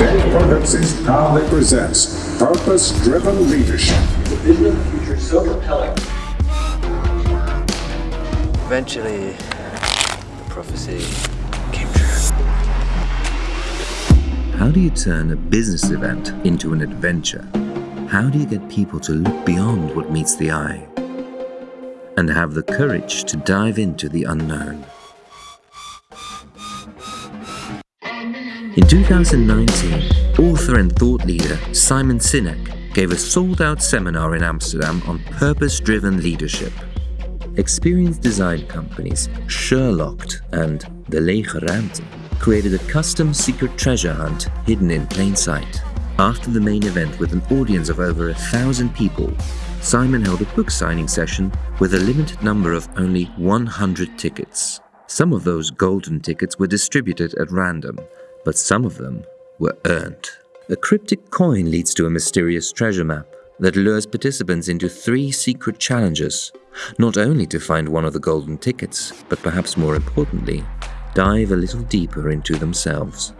Dave Productions proudly presents Purpose Driven Leadership. The vision of the future is so compelling. Eventually, the prophecy came true. How do you turn a business event into an adventure? How do you get people to look beyond what meets the eye? And have the courage to dive into the unknown? In 2019, author and thought leader Simon Sinek gave a sold out seminar in Amsterdam on purpose driven leadership. Experienced design companies Sherlocked and The Lege created a custom secret treasure hunt hidden in plain sight. After the main event with an audience of over a thousand people, Simon held a book signing session with a limited number of only 100 tickets. Some of those golden tickets were distributed at random, but some of them were earned. A cryptic coin leads to a mysterious treasure map that lures participants into three secret challenges, not only to find one of the golden tickets, but perhaps more importantly, dive a little deeper into themselves.